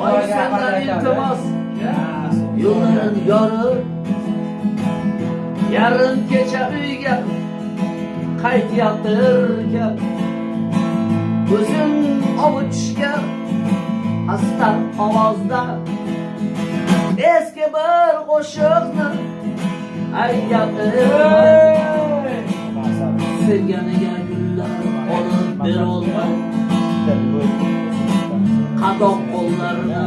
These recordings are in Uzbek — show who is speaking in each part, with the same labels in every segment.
Speaker 1: Oy senden iltimas Yolların yarı Yarın kecha uyga qaytyaptirkan Ko'zim ovuchgan Hasta ovozda. Eski bir qo'shiqni aytyaptir Sevganiga gullar olib berolmay qadoq qo'llarini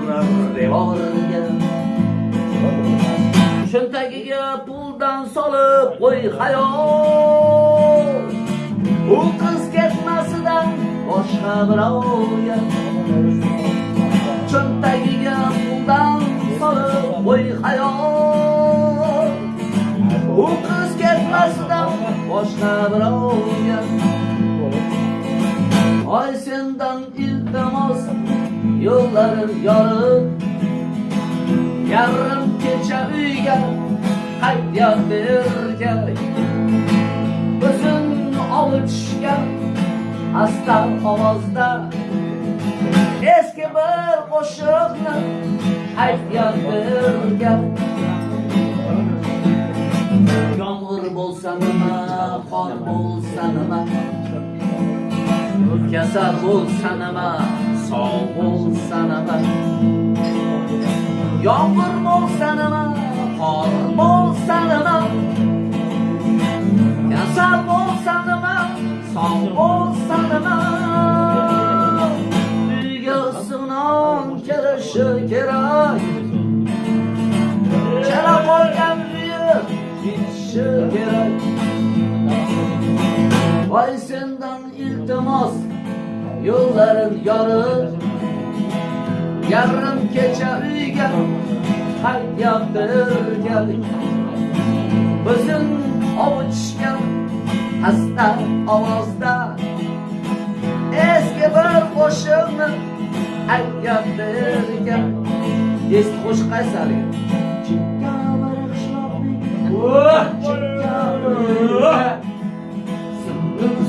Speaker 1: urar devorga cho'ntagiga puldan solib qo'y hayol. U qiz ketmasidan boshqa birovga cho'ntagiga puldan solib qo'y hayol. U qiz ketmasidan boshqa birovga Ay senden iltimas yolların yarım. Yarım kecha uyga qaytyaptirgan O'zin olishgan asta ovozda Eski bir qo'shiqni aytyaptirgan Yomg'ir bo'lsa nima, qor bo'lsa nima kasal bo'l sanama sog' bo'l sanama yomg'ir bo'l sanama qor bo'l sanama kasal bo'l sanama sog' bo'l sanama uyga sinon kelishi kerak chala qolgan uyi ketishi kerak. Voy sen iltimas yolların yarı Yarım kecha uyga qaytyaptirgan O'zim ovuchgan hasta ovozda Eski bir qo'shiqni aytyaptirgan Eski qo'shiq qaysi haligi? Chekka bir qishloqning chekka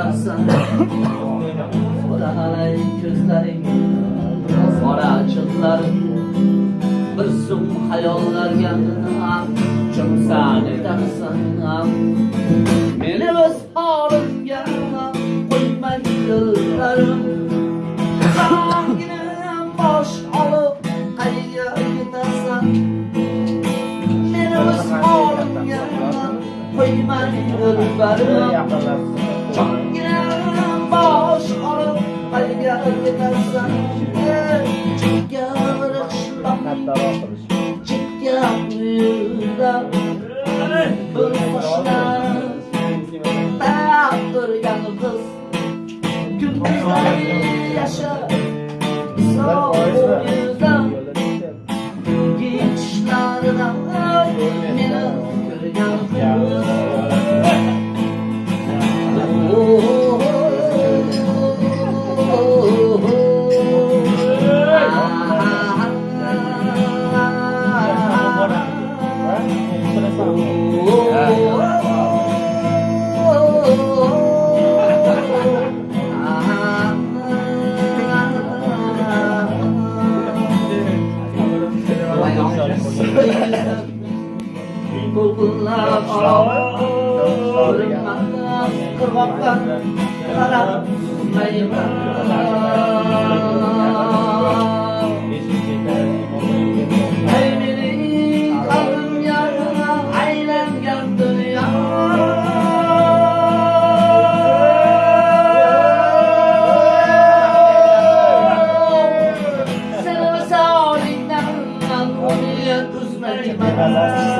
Speaker 1: cho'ksam yetarsan Bolalay ko'zlaring otachiqlaring bir zum hayollarga cho'ksam yetarsan Meni o'z holimga qo'ymay yo'llarim Qongina bosh olib qayga yetasan? Meni o'z holimga qo'ymay yo'llarim qayga yetasan Chekka bir Bunlar şov Görünmez kırmaktan Karar Thank you.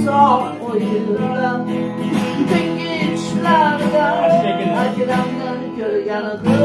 Speaker 1: Misol o'yinida Tengi tushlarda Akramdan ko'rgan qiz